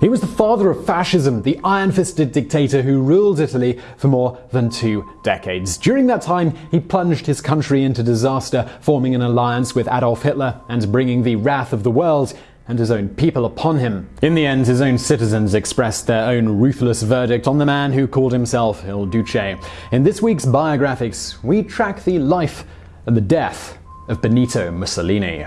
He was the father of fascism, the iron fisted dictator who ruled Italy for more than two decades. During that time, he plunged his country into disaster, forming an alliance with Adolf Hitler and bringing the wrath of the world and his own people upon him. In the end, his own citizens expressed their own ruthless verdict on the man who called himself Il Duce. In this week's Biographics, we track the life and the death of Benito Mussolini.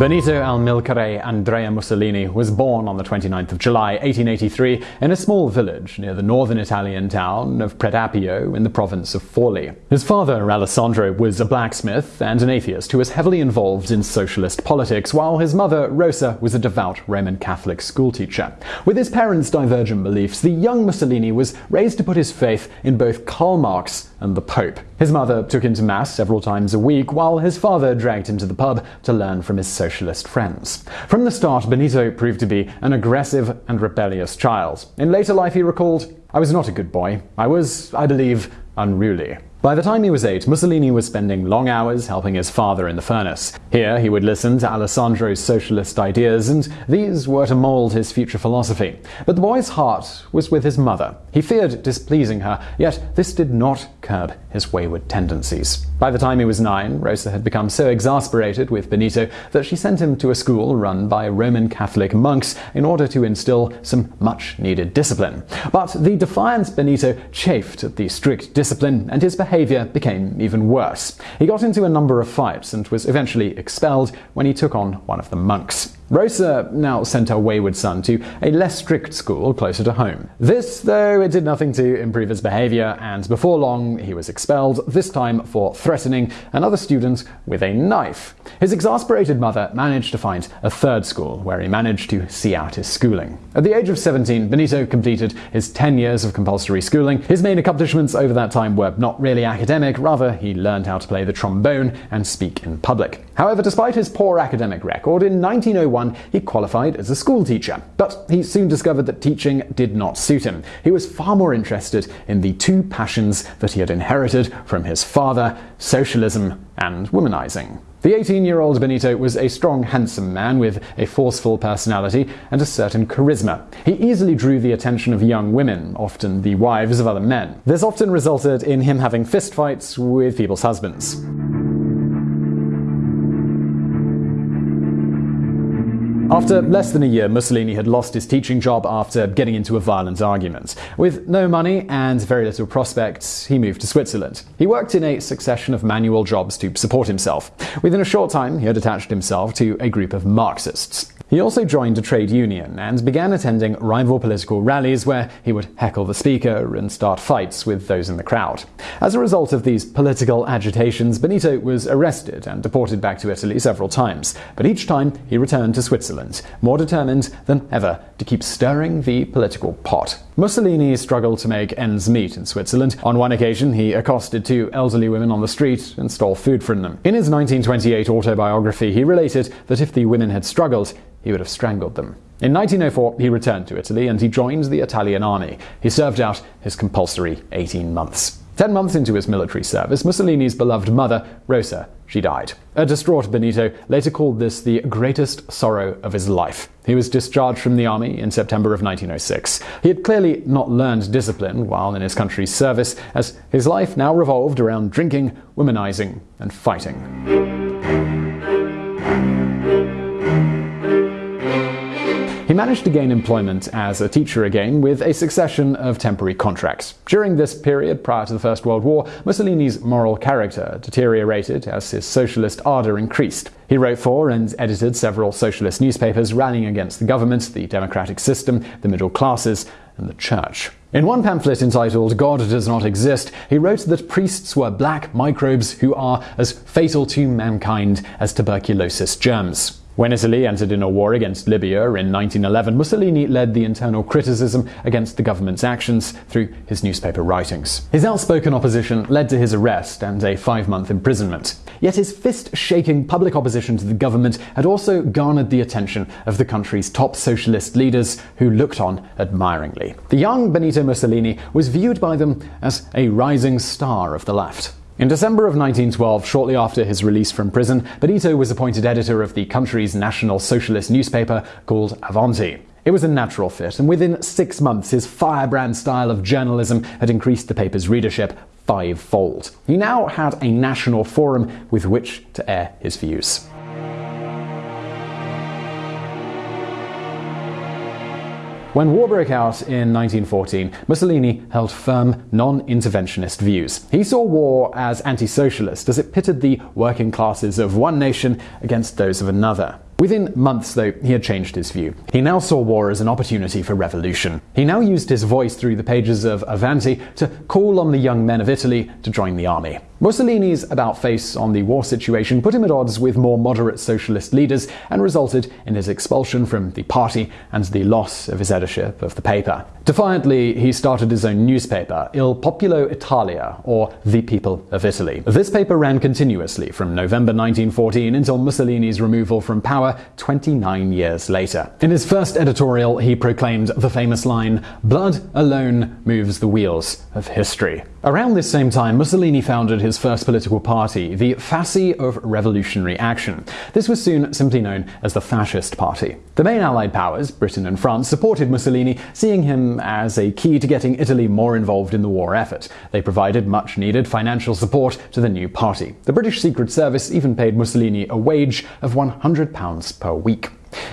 Benito Amilcare Andrea Mussolini was born on the 29th of July 1883 in a small village near the northern Italian town of Predappio in the province of Forli. His father, Alessandro, was a blacksmith and an atheist who was heavily involved in socialist politics, while his mother, Rosa, was a devout Roman Catholic schoolteacher. With his parents' divergent beliefs, the young Mussolini was raised to put his faith in both Karl Marx and the Pope. His mother took him to Mass several times a week, while his father dragged him to the pub to learn from his socialist friends. From the start, Benito proved to be an aggressive and rebellious child. In later life, he recalled, I was not a good boy. I was, I believe, unruly. By the time he was eight, Mussolini was spending long hours helping his father in the furnace. Here, he would listen to Alessandro's socialist ideas, and these were to mold his future philosophy. But the boy's heart was with his mother. He feared displeasing her, yet this did not curb his wayward tendencies. By the time he was nine, Rosa had become so exasperated with Benito that she sent him to a school run by Roman Catholic monks in order to instill some much needed discipline. But the defiant Benito chafed at the strict discipline, and his behavior became even worse. He got into a number of fights and was eventually expelled when he took on one of the monks. Rosa now sent her wayward son to a less strict school closer to home. This, though, it did nothing to improve his behavior, and before long he was expelled, this time for threatening another student with a knife. His exasperated mother managed to find a third school where he managed to see out his schooling. At the age of 17, Benito completed his 10 years of compulsory schooling. His main accomplishments over that time were not really academic, rather, he learned how to play the trombone and speak in public. However, despite his poor academic record, in 1901 he qualified as a school teacher. But he soon discovered that teaching did not suit him. He was far more interested in the two passions that he had inherited from his father socialism and womanizing. The 18 year old Benito was a strong, handsome man with a forceful personality and a certain charisma. He easily drew the attention of young women, often the wives of other men. This often resulted in him having fistfights with people's husbands. After less than a year, Mussolini had lost his teaching job after getting into a violent argument. With no money and very little prospects, he moved to Switzerland. He worked in a succession of manual jobs to support himself. Within a short time, he had attached himself to a group of Marxists. He also joined a trade union and began attending rival political rallies where he would heckle the speaker and start fights with those in the crowd. As a result of these political agitations, Benito was arrested and deported back to Italy several times, but each time he returned to Switzerland, more determined than ever to keep stirring the political pot. Mussolini struggled to make ends meet in Switzerland. On one occasion, he accosted two elderly women on the street and stole food from them. In his 1928 autobiography, he related that if the women had struggled, he would have strangled them. In 1904, he returned to Italy and he joined the Italian army. He served out his compulsory 18 months. Ten months into his military service, Mussolini's beloved mother, Rosa, she died. A distraught Benito later called this the greatest sorrow of his life. He was discharged from the army in September of 1906. He had clearly not learned discipline while in his country's service, as his life now revolved around drinking, womanizing, and fighting. Managed to gain employment as a teacher again with a succession of temporary contracts. During this period, prior to the First World War, Mussolini's moral character deteriorated as his socialist ardor increased. He wrote for and edited several socialist newspapers rallying against the government, the democratic system, the middle classes, and the church. In one pamphlet entitled God Does Not Exist, he wrote that priests were black microbes who are as fatal to mankind as tuberculosis germs. When Italy entered in a war against Libya in 1911, Mussolini led the internal criticism against the government's actions through his newspaper writings. His outspoken opposition led to his arrest and a five month imprisonment. Yet his fist shaking public opposition to the government had also garnered the attention of the country's top socialist leaders who looked on admiringly. The young Benito Mussolini was viewed by them as a rising star of the left. In December of 1912, shortly after his release from prison, Benito was appointed editor of the country's national socialist newspaper called Avanti. It was a natural fit, and within six months, his firebrand style of journalism had increased the paper's readership fivefold. He now had a national forum with which to air his views. When war broke out in 1914, Mussolini held firm, non interventionist views. He saw war as anti socialist as it pitted the working classes of one nation against those of another. Within months, though, he had changed his view. He now saw war as an opportunity for revolution. He now used his voice through the pages of Avanti to call on the young men of Italy to join the army. Mussolini's about face on the war situation put him at odds with more moderate socialist leaders and resulted in his expulsion from the party and the loss of his editorship of the paper. Defiantly, he started his own newspaper, Il Popolo Italia, or The People of Italy. This paper ran continuously from November 1914 until Mussolini's removal from power 29 years later. In his first editorial, he proclaimed the famous line, Blood alone moves the wheels of history. Around this same time, Mussolini founded his first political party, the Fasci of Revolutionary Action. This was soon simply known as the Fascist Party. The main Allied powers, Britain and France, supported Mussolini, seeing him as a key to getting Italy more involved in the war effort. They provided much needed financial support to the new party. The British Secret Service even paid Mussolini a wage of £100 per week.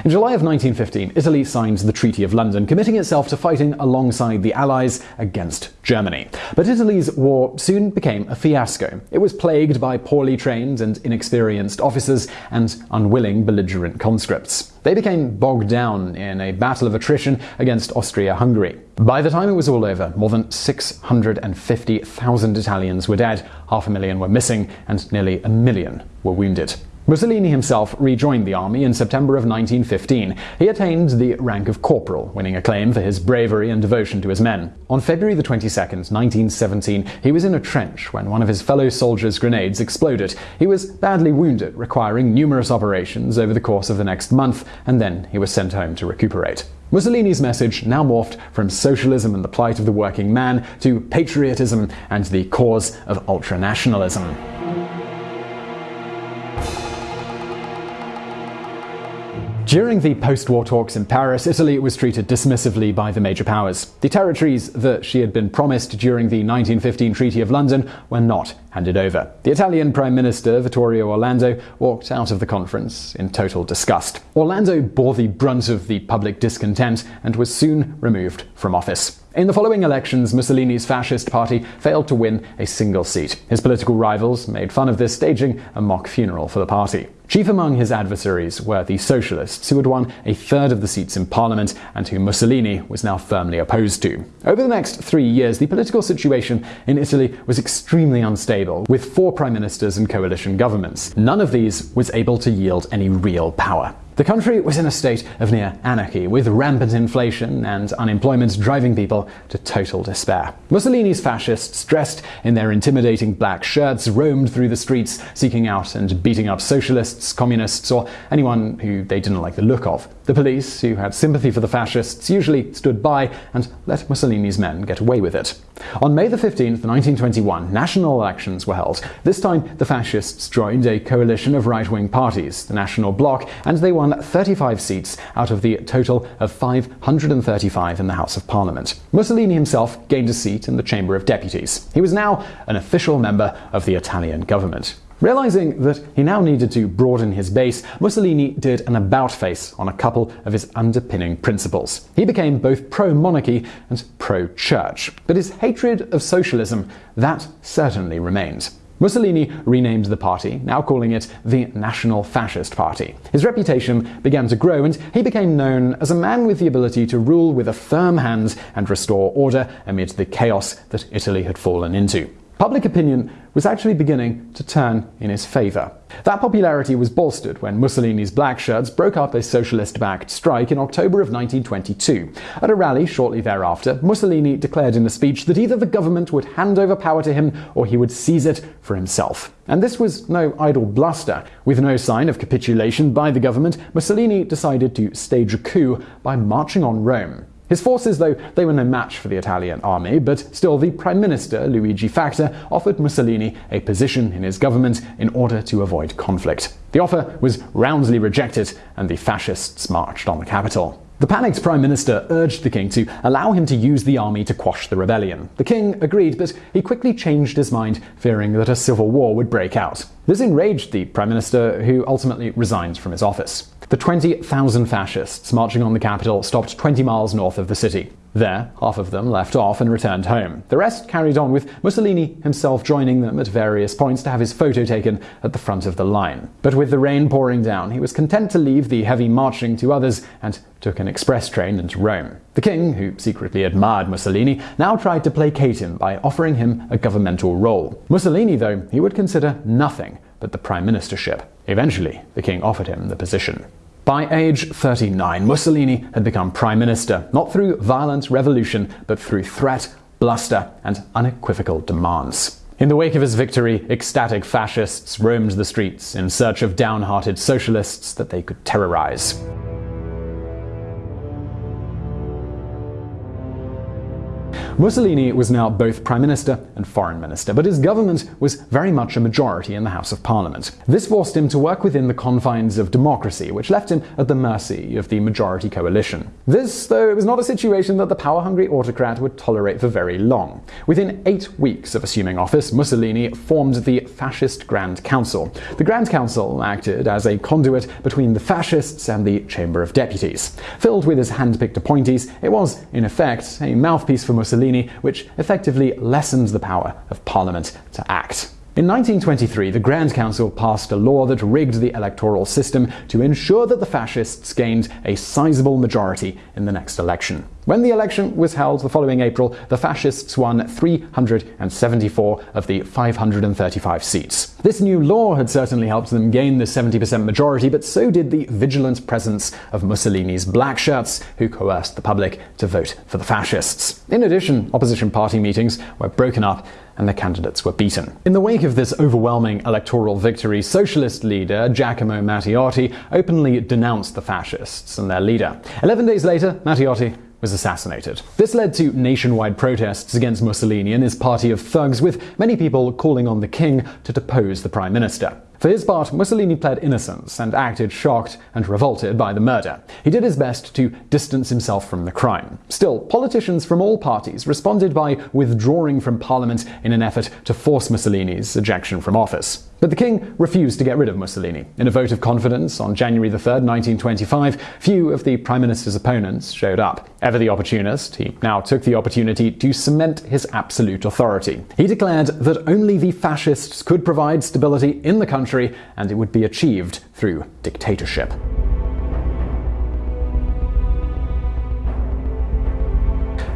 In July of 1915, Italy signed the Treaty of London, committing itself to fighting alongside the Allies against Germany. But Italy's war soon became a fiasco. It was plagued by poorly trained and inexperienced officers and unwilling belligerent conscripts. They became bogged down in a battle of attrition against Austria Hungary. By the time it was all over, more than 650,000 Italians were dead, half a million were missing, and nearly a million were wounded. Mussolini himself rejoined the army in September of 1915. He attained the rank of corporal, winning acclaim for his bravery and devotion to his men. On February 22, 1917, he was in a trench when one of his fellow soldiers' grenades exploded. He was badly wounded, requiring numerous operations over the course of the next month, and then he was sent home to recuperate. Mussolini's message now morphed from socialism and the plight of the working man to patriotism and the cause of ultranationalism. During the post war talks in Paris, Italy was treated dismissively by the major powers. The territories that she had been promised during the 1915 Treaty of London were not handed over. The Italian Prime Minister, Vittorio Orlando, walked out of the conference in total disgust. Orlando bore the brunt of the public discontent and was soon removed from office. In the following elections, Mussolini's fascist party failed to win a single seat. His political rivals made fun of this, staging a mock funeral for the party. Chief among his adversaries were the Socialists, who had won a third of the seats in Parliament and whom Mussolini was now firmly opposed to. Over the next three years, the political situation in Italy was extremely unstable, with four prime ministers and coalition governments. None of these was able to yield any real power. The country was in a state of near anarchy, with rampant inflation and unemployment driving people to total despair. Mussolini's fascists, dressed in their intimidating black shirts, roamed through the streets seeking out and beating up socialists, communists, or anyone who they didn't like the look of. The police, who had sympathy for the fascists, usually stood by and let Mussolini's men get away with it. On May the 15th, 1921, national elections were held. This time, the fascists joined a coalition of right wing parties, the National Bloc, and they won 35 seats out of the total of 535 in the House of Parliament. Mussolini himself gained a seat in the Chamber of Deputies. He was now an official member of the Italian government. Realizing that he now needed to broaden his base, Mussolini did an about face on a couple of his underpinning principles. He became both pro monarchy and pro church. But his hatred of socialism, that certainly remained. Mussolini renamed the party, now calling it the National Fascist Party. His reputation began to grow, and he became known as a man with the ability to rule with a firm hand and restore order amid the chaos that Italy had fallen into. Public opinion was actually beginning to turn in his favour. That popularity was bolstered when Mussolini's Black Shirts broke up a socialist backed strike in October of 1922. At a rally shortly thereafter, Mussolini declared in a speech that either the government would hand over power to him or he would seize it for himself. And this was no idle bluster. With no sign of capitulation by the government, Mussolini decided to stage a coup by marching on Rome. His forces, though, they were no match for the Italian army, but still the Prime Minister, Luigi Facta, offered Mussolini a position in his government in order to avoid conflict. The offer was roundly rejected, and the fascists marched on the capital. The panicked Prime Minister urged the king to allow him to use the army to quash the rebellion. The king agreed, but he quickly changed his mind, fearing that a civil war would break out. This enraged the Prime Minister, who ultimately resigned from his office. The 20,000 fascists marching on the capital stopped 20 miles north of the city. There, half of them left off and returned home. The rest carried on with Mussolini himself joining them at various points to have his photo taken at the front of the line. But with the rain pouring down, he was content to leave the heavy marching to others and took an express train into Rome. The king, who secretly admired Mussolini, now tried to placate him by offering him a governmental role. Mussolini, though, he would consider nothing but the prime ministership. Eventually, the king offered him the position. By age 39, Mussolini had become prime minister, not through violent revolution, but through threat, bluster, and unequivocal demands. In the wake of his victory, ecstatic fascists roamed the streets in search of downhearted socialists that they could terrorize. Mussolini was now both Prime Minister and Foreign Minister, but his government was very much a majority in the House of Parliament. This forced him to work within the confines of democracy, which left him at the mercy of the majority coalition. This, though, was not a situation that the power hungry autocrat would tolerate for very long. Within eight weeks of assuming office, Mussolini formed the Fascist Grand Council. The Grand Council acted as a conduit between the fascists and the Chamber of Deputies. Filled with his hand picked appointees, it was, in effect, a mouthpiece for Mussolini Mussolini, which effectively lessened the power of Parliament to act. In 1923, the Grand Council passed a law that rigged the electoral system to ensure that the fascists gained a sizable majority in the next election. When the election was held the following April, the fascists won 374 of the 535 seats. This new law had certainly helped them gain the 70% majority, but so did the vigilant presence of Mussolini's black shirts, who coerced the public to vote for the fascists. In addition, opposition party meetings were broken up and the candidates were beaten. In the wake of this overwhelming electoral victory, socialist leader Giacomo Matteotti openly denounced the fascists and their leader. Eleven days later, Matteotti was assassinated. This led to nationwide protests against Mussolini and his party of thugs, with many people calling on the king to depose the prime minister. For his part, Mussolini pled innocence and acted shocked and revolted by the murder. He did his best to distance himself from the crime. Still, politicians from all parties responded by withdrawing from parliament in an effort to force Mussolini's ejection from office. But the king refused to get rid of Mussolini. In a vote of confidence on January 3, 1925, few of the prime minister's opponents showed up. Ever the opportunist, he now took the opportunity to cement his absolute authority. He declared that only the fascists could provide stability in the country and it would be achieved through dictatorship.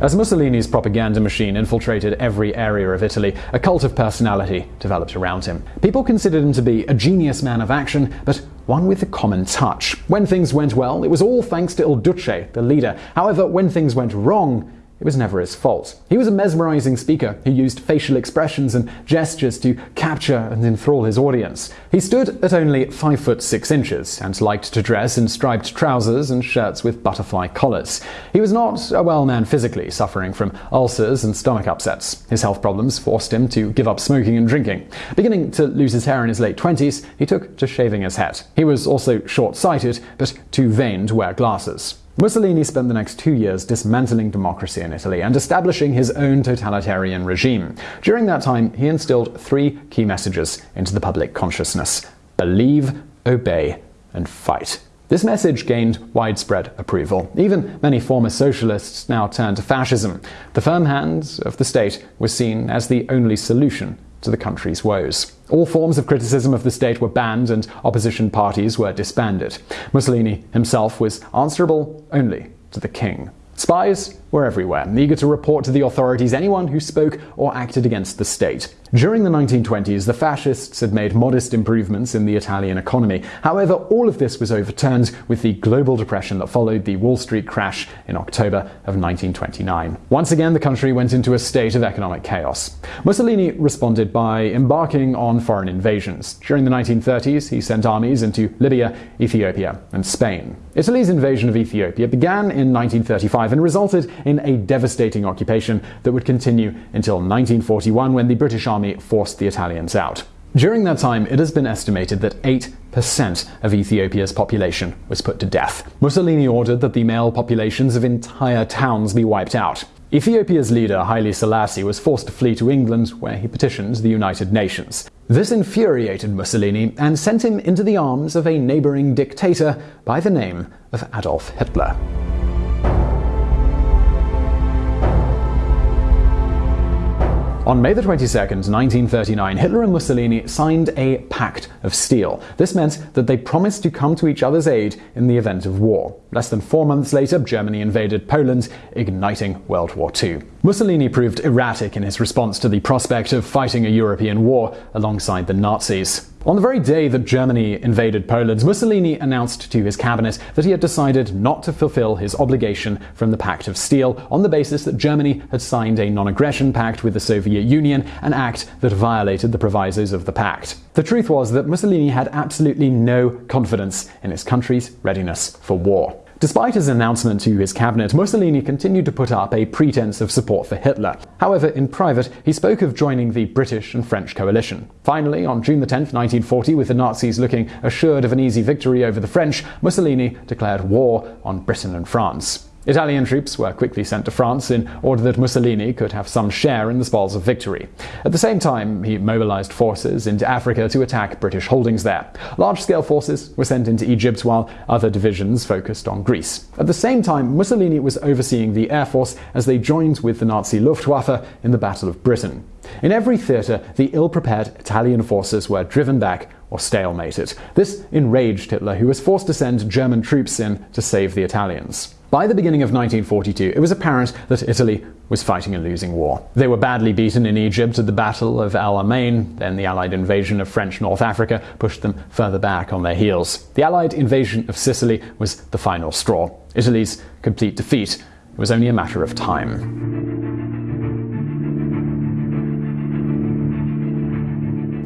As Mussolini's propaganda machine infiltrated every area of Italy, a cult of personality developed around him. People considered him to be a genius man of action, but one with a common touch. When things went well, it was all thanks to Il Duce, the leader. However, when things went wrong, it was never his fault. He was a mesmerizing speaker who used facial expressions and gestures to capture and enthrall his audience. He stood at only 5 foot 6 inches and liked to dress in striped trousers and shirts with butterfly collars. He was not a well man physically, suffering from ulcers and stomach upsets. His health problems forced him to give up smoking and drinking. Beginning to lose his hair in his late 20s, he took to shaving his head. He was also short sighted, but too vain to wear glasses. Mussolini spent the next two years dismantling democracy in Italy and establishing his own totalitarian regime. During that time, he instilled three key messages into the public consciousness believe, obey, and fight. This message gained widespread approval. Even many former socialists now turned to fascism. The firm hand of the state was seen as the only solution to the country's woes. All forms of criticism of the state were banned and opposition parties were disbanded. Mussolini himself was answerable only to the king. Spies were everywhere, eager to report to the authorities anyone who spoke or acted against the state. During the 1920s, the fascists had made modest improvements in the Italian economy. However, all of this was overturned with the global depression that followed the Wall Street crash in October of 1929. Once again, the country went into a state of economic chaos. Mussolini responded by embarking on foreign invasions. During the 1930s, he sent armies into Libya, Ethiopia, and Spain. Italy's invasion of Ethiopia began in 1935 and resulted in a devastating occupation that would continue until 1941 when the British Army army forced the Italians out. During that time, it has been estimated that 8% of Ethiopia's population was put to death. Mussolini ordered that the male populations of entire towns be wiped out. Ethiopia's leader, Haile Selassie, was forced to flee to England, where he petitioned the United Nations. This infuriated Mussolini and sent him into the arms of a neighboring dictator by the name of Adolf Hitler. On May 22, 1939, Hitler and Mussolini signed a Pact of Steel. This meant that they promised to come to each other's aid in the event of war. Less than four months later, Germany invaded Poland, igniting World War II. Mussolini proved erratic in his response to the prospect of fighting a European war alongside the Nazis. On the very day that Germany invaded Poland, Mussolini announced to his cabinet that he had decided not to fulfill his obligation from the Pact of Steel on the basis that Germany had signed a non aggression pact with the Soviet Union, an act that violated the provisos of the pact. The truth was that Mussolini had absolutely no confidence in his country's readiness for war. Despite his announcement to his cabinet, Mussolini continued to put up a pretense of support for Hitler. However, in private, he spoke of joining the British and French coalition. Finally, on June 10, 1940, with the Nazis looking assured of an easy victory over the French, Mussolini declared war on Britain and France. Italian troops were quickly sent to France in order that Mussolini could have some share in the spoils of victory. At the same time, he mobilized forces into Africa to attack British holdings there. Large scale forces were sent into Egypt while other divisions focused on Greece. At the same time, Mussolini was overseeing the Air Force as they joined with the Nazi Luftwaffe in the Battle of Britain. In every theatre, the ill prepared Italian forces were driven back or stalemated. This enraged Hitler, who was forced to send German troops in to save the Italians. By the beginning of 1942, it was apparent that Italy was fighting a losing war. They were badly beaten in Egypt at the Battle of El Alamein, then the Allied invasion of French North Africa pushed them further back on their heels. The Allied invasion of Sicily was the final straw. Italy's complete defeat was only a matter of time.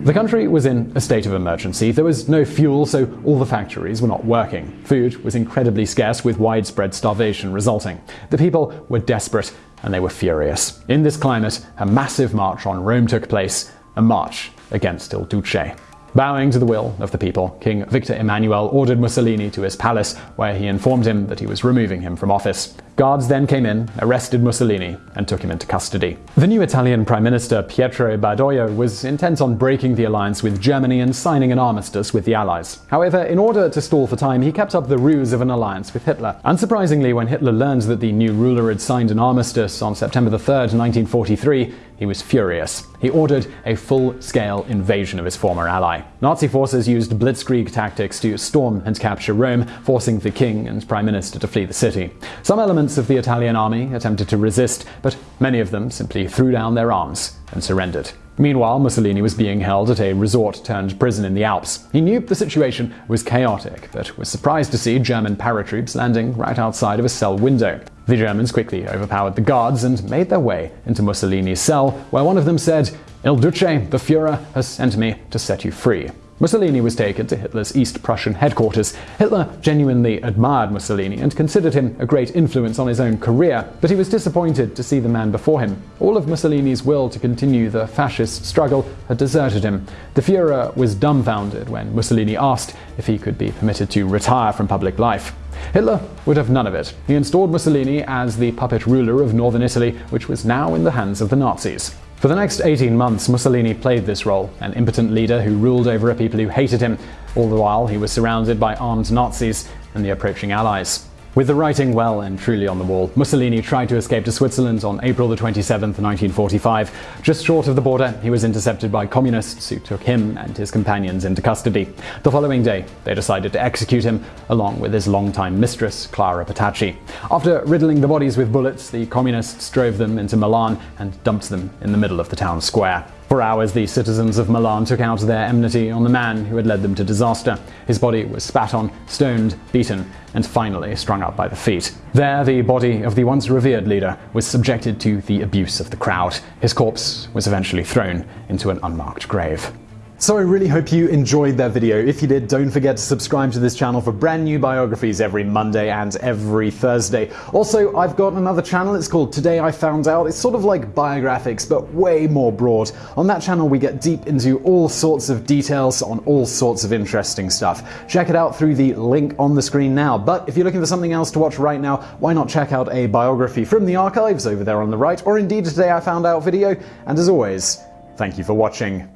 The country was in a state of emergency. There was no fuel, so all the factories were not working. Food was incredibly scarce, with widespread starvation resulting. The people were desperate and they were furious. In this climate, a massive march on Rome took place, a march against Il Duce. Bowing to the will of the people, King Victor Emmanuel ordered Mussolini to his palace, where he informed him that he was removing him from office. Guards then came in, arrested Mussolini, and took him into custody. The new Italian Prime Minister Pietro Badoglio was intent on breaking the alliance with Germany and signing an armistice with the Allies. However, in order to stall for time, he kept up the ruse of an alliance with Hitler. Unsurprisingly, when Hitler learned that the new ruler had signed an armistice on September 3, 1943, he was furious. He ordered a full scale invasion of his former ally. Nazi forces used blitzkrieg tactics to storm and capture Rome, forcing the king and prime minister to flee the city. Some elements of the Italian army attempted to resist, but many of them simply threw down their arms and surrendered. Meanwhile, Mussolini was being held at a resort turned prison in the Alps. He knew the situation was chaotic, but was surprised to see German paratroops landing right outside of a cell window. The Germans quickly overpowered the guards and made their way into Mussolini's cell, where one of them said, Il Duce, the Fuhrer, has sent me to set you free. Mussolini was taken to Hitler's East Prussian headquarters. Hitler genuinely admired Mussolini and considered him a great influence on his own career, but he was disappointed to see the man before him. All of Mussolini's will to continue the fascist struggle had deserted him. The Fuhrer was dumbfounded when Mussolini asked if he could be permitted to retire from public life. Hitler would have none of it. He installed Mussolini as the puppet ruler of northern Italy, which was now in the hands of the Nazis. For the next 18 months, Mussolini played this role, an impotent leader who ruled over a people who hated him. All the while, he was surrounded by armed Nazis and the approaching Allies. With the writing well and truly on the wall, Mussolini tried to escape to Switzerland on April 27, 1945. Just short of the border, he was intercepted by communists who took him and his companions into custody. The following day, they decided to execute him, along with his longtime mistress, Clara Petacci. After riddling the bodies with bullets, the communists drove them into Milan and dumped them in the middle of the town square. For hours, the citizens of Milan took out their enmity on the man who had led them to disaster. His body was spat on, stoned, beaten, and finally strung up by the feet. There, the body of the once revered leader was subjected to the abuse of the crowd. His corpse was eventually thrown into an unmarked grave. So I really hope you enjoyed that video. If you did, don't forget to subscribe to this channel for brand new biographies every Monday and every Thursday. Also, I've got another channel, it's called Today I Found Out. It's sort of like biographics, but way more broad. On that channel, we get deep into all sorts of details on all sorts of interesting stuff. Check it out through the link on the screen now. But if you're looking for something else to watch right now, why not check out a biography from the archives over there on the right, or indeed Today I Found Out video. And as always, thank you for watching.